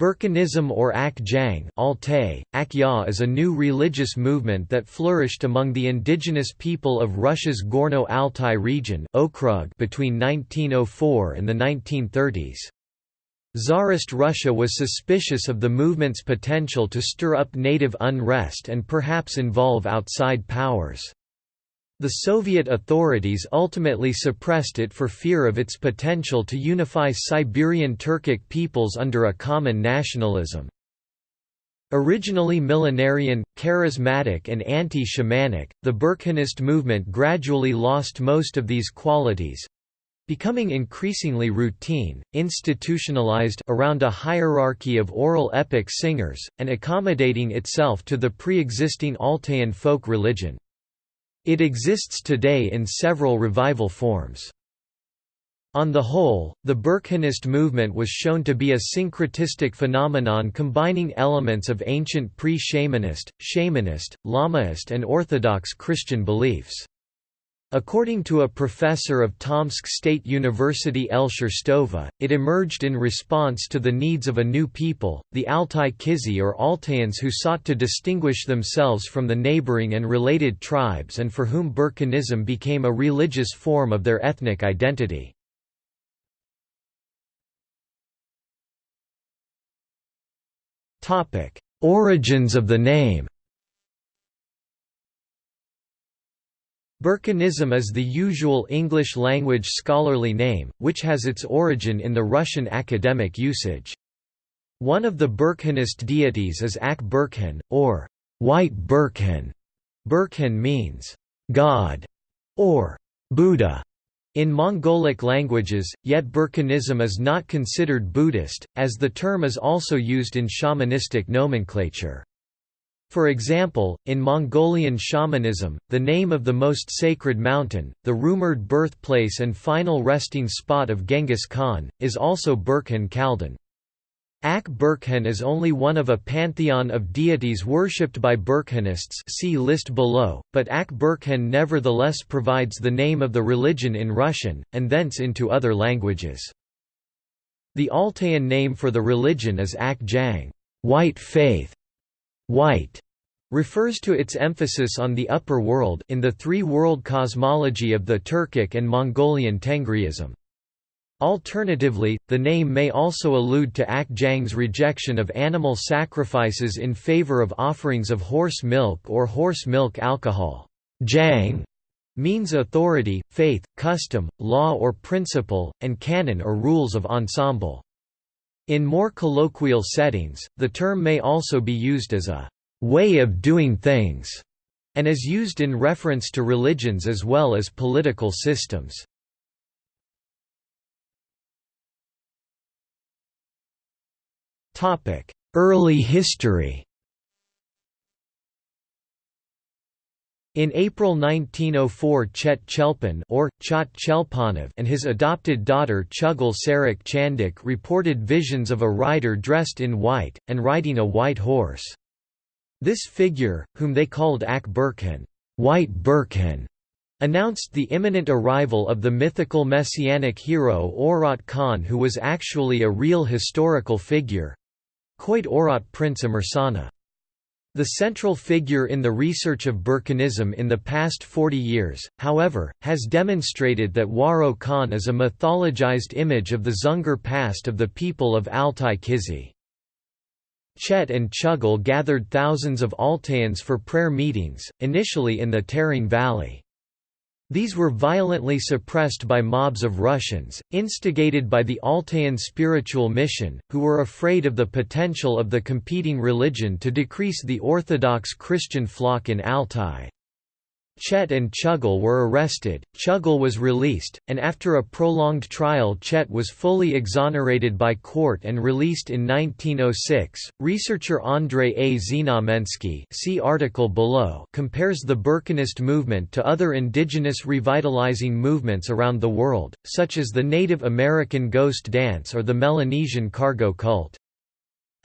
Burkhanism or Ak Jang Altai, Akya is a new religious movement that flourished among the indigenous people of Russia's Gorno-Altai region Okrug between 1904 and the 1930s. Tsarist Russia was suspicious of the movement's potential to stir up native unrest and perhaps involve outside powers. The Soviet authorities ultimately suppressed it for fear of its potential to unify Siberian Turkic peoples under a common nationalism. Originally millenarian, charismatic and anti-shamanic, the Burkhanist movement gradually lost most of these qualities, becoming increasingly routine, institutionalized around a hierarchy of oral epic singers, and accommodating itself to the pre-existing Altayan folk religion. It exists today in several revival forms. On the whole, the Burkhanist movement was shown to be a syncretistic phenomenon combining elements of ancient pre-shamanist, shamanist, Lamaist and Orthodox Christian beliefs. According to a professor of Tomsk State University Elsher Stova, it emerged in response to the needs of a new people, the Altai Kizi or Altaians who sought to distinguish themselves from the neighboring and related tribes and for whom Burkhanism became a religious form of their ethnic identity. Origins of the name Burkhanism is the usual English-language scholarly name, which has its origin in the Russian academic usage. One of the Burkhanist deities is Ak Burkhan, or White Burkhan. Burkhan means, God, or Buddha in Mongolic languages, yet Burkhanism is not considered Buddhist, as the term is also used in shamanistic nomenclature. For example, in Mongolian shamanism, the name of the most sacred mountain, the rumored birthplace and final resting spot of Genghis Khan, is also Burkhan Khaldan. Ak Burkhan is only one of a pantheon of deities worshipped by Burkhanists see list below, but Ak Burkhan nevertheless provides the name of the religion in Russian, and thence into other languages. The Altayan name for the religion is Ak Jang white faith", white refers to its emphasis on the upper world in the three-world cosmology of the Turkic and Mongolian Tengriism. Alternatively, the name may also allude to Ak Jang's rejection of animal sacrifices in favor of offerings of horse milk or horse milk alcohol. Jang means authority, faith, custom, law or principle, and canon or rules of ensemble. In more colloquial settings, the term may also be used as a way of doing things, and is used in reference to religions as well as political systems. Early history In April 1904 Chet Chelpan or, and his adopted daughter Chugul Sarak Chandik reported visions of a rider dressed in white, and riding a white horse. This figure, whom they called Ak Burkhan, White Burkhan, announced the imminent arrival of the mythical messianic hero Orat Khan who was actually a real historical figure Koit Orat Prince Amursana. The central figure in the research of Burkhanism in the past 40 years, however, has demonstrated that Waro Khan is a mythologized image of the Dzungar past of the people of Altai Kizi. Chet and Chugul gathered thousands of Altaians for prayer meetings, initially in the Tering Valley. These were violently suppressed by mobs of Russians, instigated by the Altayan spiritual mission, who were afraid of the potential of the competing religion to decrease the Orthodox Christian flock in Altai. Chet and Chugul were arrested, Chugul was released, and after a prolonged trial Chet was fully exonerated by court and released in 1906. Researcher Andrei A. Znamensky see article below compares the Burkhanist movement to other indigenous revitalizing movements around the world, such as the Native American ghost dance or the Melanesian cargo cult.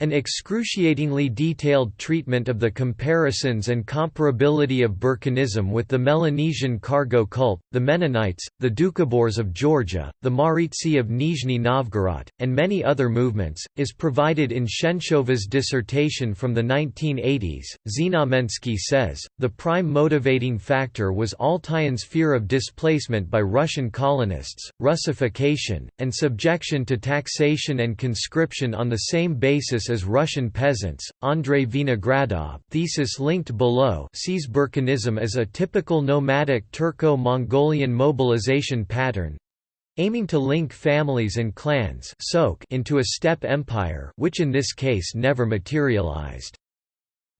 An excruciatingly detailed treatment of the comparisons and comparability of Burkhanism with the Melanesian cargo cult, the Mennonites, the Doukhobors of Georgia, the Maritsi of Nizhny Novgorod, and many other movements, is provided in Sherstova's dissertation from the 1980s. Znamensky says, the prime motivating factor was Altayan's fear of displacement by Russian colonists, Russification, and subjection to taxation and conscription on the same basis as Russian peasants. Andrei Vinogradov, thesis linked below, sees Burkhanism as a typical nomadic Turco-Mongolian mobilization pattern, aiming to link families and clans into a steppe empire which in this case never materialized.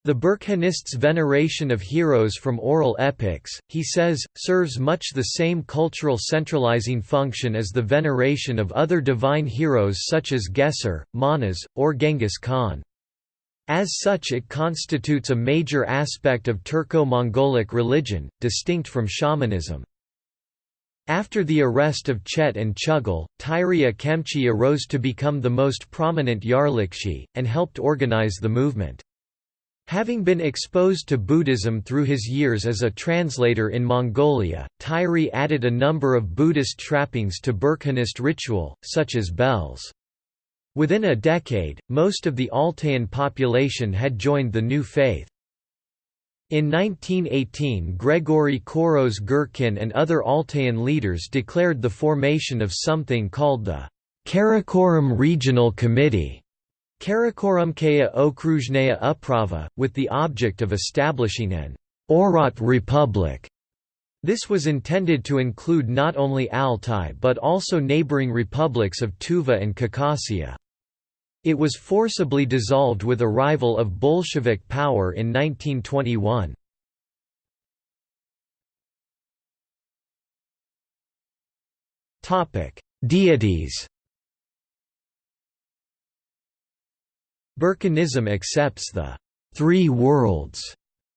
The Burkhanists' veneration of heroes from oral epics, he says, serves much the same cultural centralizing function as the veneration of other divine heroes such as Gesar, Manas, or Genghis Khan. As such it constitutes a major aspect of Turco-Mongolic religion, distinct from shamanism. After the arrest of Chet and Chugul, Tyria Kemchi arose to become the most prominent Yarlikshi, and helped organize the movement. Having been exposed to Buddhism through his years as a translator in Mongolia, Tyri added a number of Buddhist trappings to Burkhanist ritual, such as bells. Within a decade, most of the Altayan population had joined the new faith. In 1918 Gregory Koros Gurkin and other Altayan leaders declared the formation of something called the Karakorum Regional Committee Karakorumkaya Okruzhnaya Uprava, with the object of establishing an Orat Republic. This was intended to include not only Altai but also neighboring republics of Tuva and Khakassia. It was forcibly dissolved with arrival of Bolshevik power in 1921. Deities Burkhanism accepts the three worlds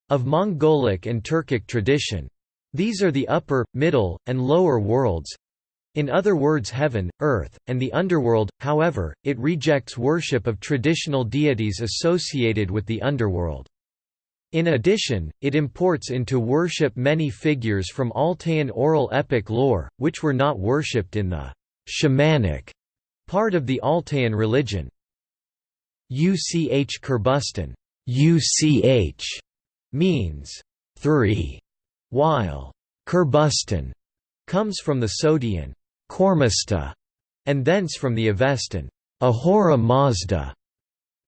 of Mongolic and Turkic tradition. These are the upper, middle, and lower worlds, in other words heaven, earth, and the underworld, however, it rejects worship of traditional deities associated with the underworld. In addition, it imports into worship many figures from Altayan oral epic lore, which were not worshipped in the shamanic part of the Altayan religion. UCH Kurbustan UCH means three, while Kurbustan comes from the Sogdian Kormasta, and thence from the Avestan Ahura Mazda,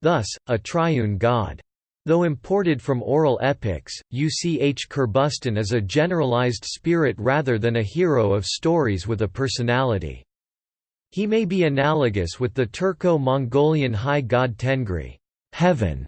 thus, a triune god. Though imported from oral epics, UCH Kurbustan is a generalized spirit rather than a hero of stories with a personality. He may be analogous with the Turco-Mongolian high god Tengri heaven",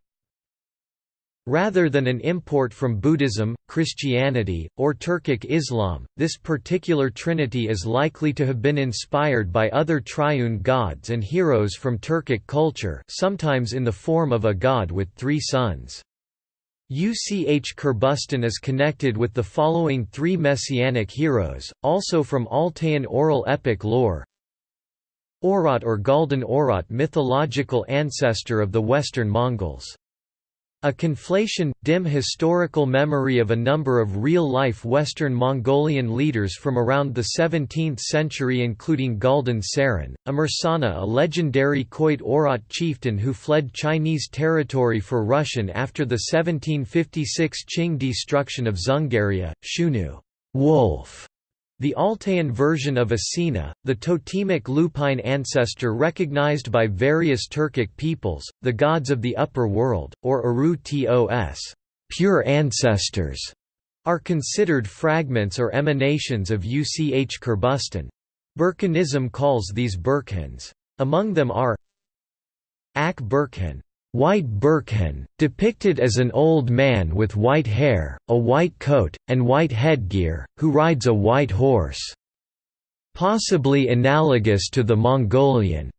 Rather than an import from Buddhism, Christianity, or Turkic Islam, this particular trinity is likely to have been inspired by other triune gods and heroes from Turkic culture sometimes in the form of a god with three sons. UCH Kurbustan is connected with the following three messianic heroes, also from Altayan oral epic lore Oirat or Galdan Oirat mythological ancestor of the Western Mongols. A conflation, dim historical memory of a number of real-life Western Mongolian leaders from around the 17th century including Galdan Saran, Amursana a legendary Khoit Oirat chieftain who fled Chinese territory for Russian after the 1756 Qing destruction of Dzungaria, Shunu wolf", the Altayan version of Asina, the totemic lupine ancestor recognized by various Turkic peoples, the gods of the upper world, or Aru Tos pure ancestors, are considered fragments or emanations of Uch Kurbustan. Burkhanism calls these Burkhans. Among them are Ak Burkhan White Burkhan, depicted as an old man with white hair, a white coat, and white headgear, who rides a white horse. Possibly analogous to the Mongolian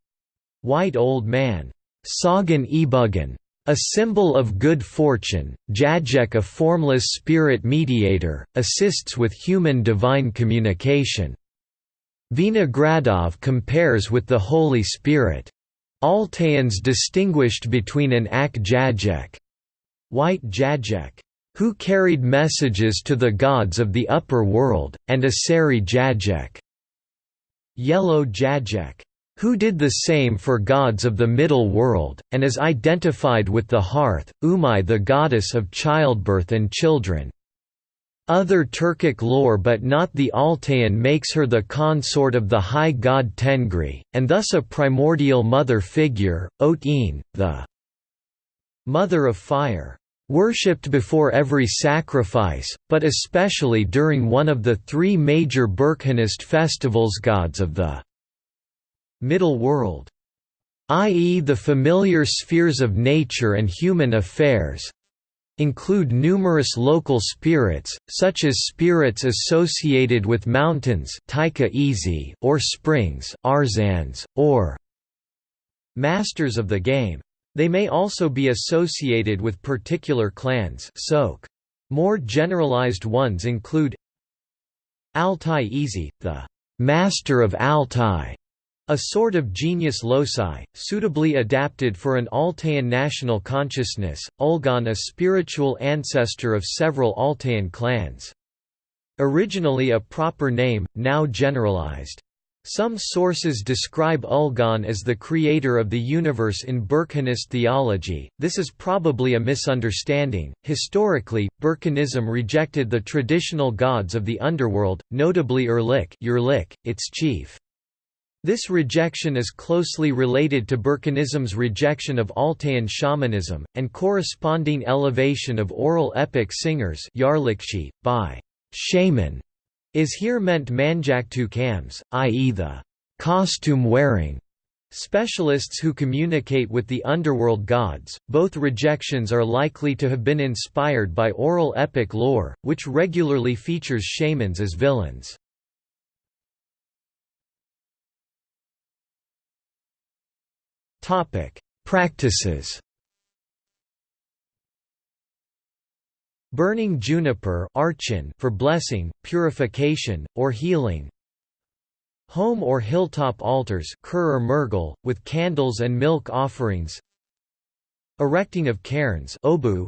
white old man, Sagan Ibugan, a symbol of good fortune, Jajek a formless spirit mediator, assists with human-divine communication. Vinogradov compares with the Holy Spirit. Altaians distinguished between an Ak Jajek white Jajek, who carried messages to the gods of the upper world, and a Sari Jajek yellow Jajek, who did the same for gods of the middle world, and is identified with the hearth, Umai the goddess of childbirth and children. Other Turkic lore but not the Altaian makes her the consort of the high god Tengri, and thus a primordial mother figure, Ot-in, the mother of fire. Worshipped before every sacrifice, but especially during one of the three major Burkhanist festivals gods of the middle world i.e. the familiar spheres of nature and human affairs, include numerous local spirits, such as spirits associated with mountains or springs or masters of the game. They may also be associated with particular clans. More generalized ones include Altai Izi, the «master of Altai», a sort of genius loci, suitably adapted for an Altaian national consciousness, Ulgan a spiritual ancestor of several Altaian clans. Originally a proper name, now generalized. Some sources describe Ulgan as the creator of the universe in Burkhanist theology. This is probably a misunderstanding. Historically, Burkhanism rejected the traditional gods of the underworld, notably Urlik, Erlik, its chief. This rejection is closely related to Burkhanism's rejection of Altaian shamanism, and corresponding elevation of oral epic singers by shaman is here meant manjaktu kams, i.e. the costume-wearing specialists who communicate with the underworld gods. Both rejections are likely to have been inspired by oral epic lore, which regularly features shamans as villains. Topic: Practices. Burning juniper archin for blessing, purification, or healing. Home or hilltop altars or with candles and milk offerings. Erecting of cairns obu.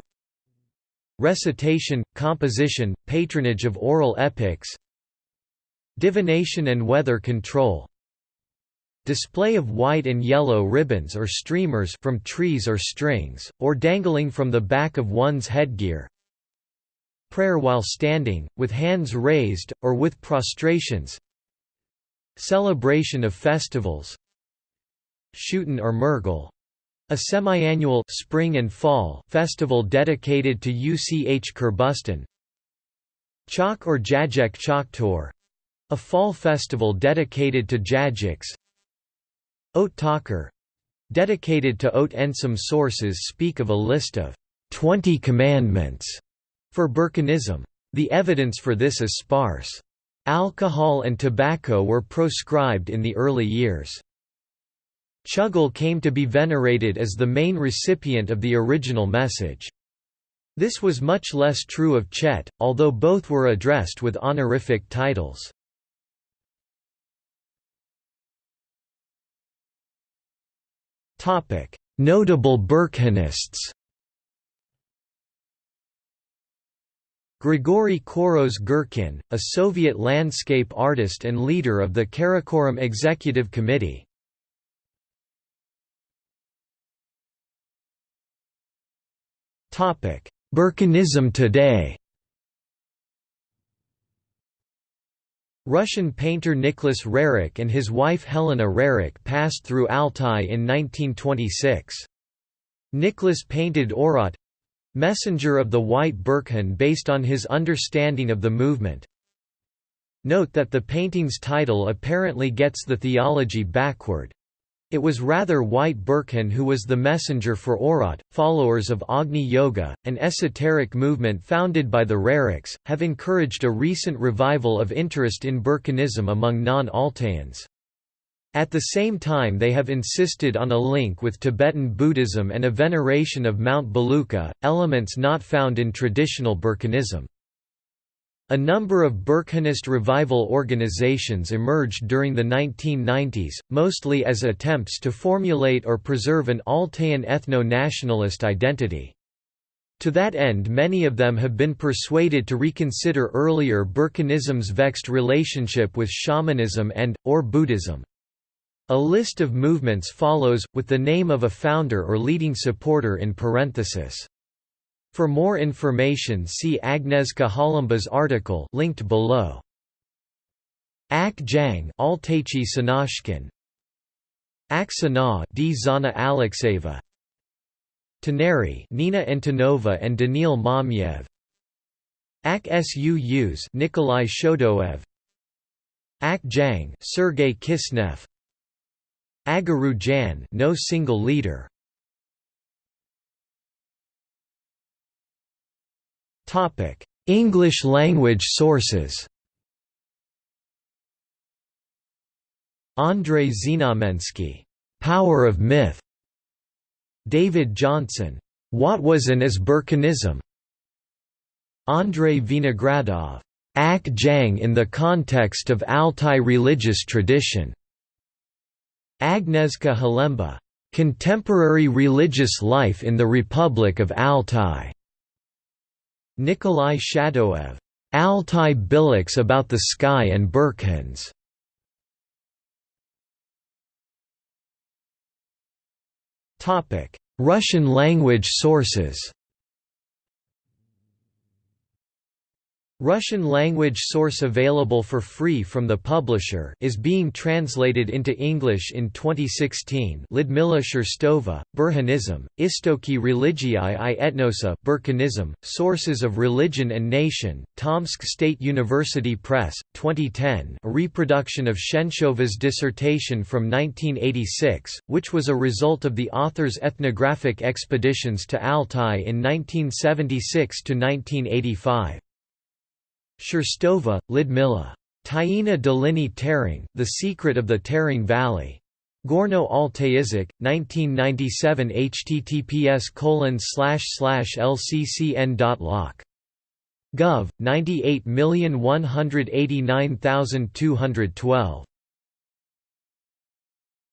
Recitation, composition, patronage of oral epics. Divination and weather control Display of white and yellow ribbons or streamers from trees or strings, or dangling from the back of one's headgear. Prayer while standing, with hands raised, or with prostrations. Celebration of festivals. Shooten or Murgal, a semi-annual spring and fall festival dedicated to UCH Kurbustan. Chak or Jajek Chaktor, a fall festival dedicated to Jajiks. Ot Takar dedicated to Ot Ensam sources speak of a list of 20 commandments for Burkhanism. The evidence for this is sparse. Alcohol and tobacco were proscribed in the early years. Chugul came to be venerated as the main recipient of the original message. This was much less true of Chet, although both were addressed with honorific titles. Notable Burkhanists Grigory Koroz Gurkin, a Soviet landscape artist and leader of the Karakorum Executive Committee. Burkhanism today Russian painter Nicholas Roerich and his wife Helena Roerich passed through Altai in 1926. Nicholas painted Orat messenger of the White Burkhan based on his understanding of the movement. Note that the painting's title apparently gets the theology backward. It was rather White Burkhan who was the messenger for Orat. Followers of Agni Yoga, an esoteric movement founded by the Roerichs, have encouraged a recent revival of interest in Burkhanism among non-Altaians. At the same time they have insisted on a link with Tibetan Buddhism and a veneration of Mount Belukha, elements not found in traditional Burkhanism. A number of Burkhanist revival organizations emerged during the 1990s, mostly as attempts to formulate or preserve an Altayan ethno-nationalist identity. To that end many of them have been persuaded to reconsider earlier Burkhanism's vexed relationship with shamanism and, or Buddhism. A list of movements follows, with the name of a founder or leading supporter in parenthesis. For more information see Agnieszka Halemba's article linked below. Ak Jang Altachi Sanashkin. Ak Sana D. Zana Alexeva. Taneri Nina Antonova and Daniil Mamiev. Ak Suus Nikolai Shodoev. Ak Jang Sergei Kisnev. Agaru Jan no single leader Topic: English language sources. Andrei Znamensky, Power of Myth. David Johnson, What was and is Burkhanism? Andrei Vinogradov, Ak Jang in the context of Altai religious tradition. Agnieszka Halemba, Contemporary religious life in the Republic of Altai. Nikolai Shadoev, Altai Bylaks about the sky and Burkhans. Russian language sources Russian language source available for free from the publisher is being translated into English in 2016 Lidmila Sherstova, Burhanism, Istoki religii i etnosa Burkhanism, Sources of Religion and Nation, Tomsk State University Press, 2010 a reproduction of Sherstova's dissertation from 1986, which was a result of the author's ethnographic expeditions to Altai in 1976–1985. Sherstova, Lidmila. Taina Dolini Tering, The Secret of the Tering Valley. Gorno Altaizik, 1997 https lccn.loc. Gov. 98189212.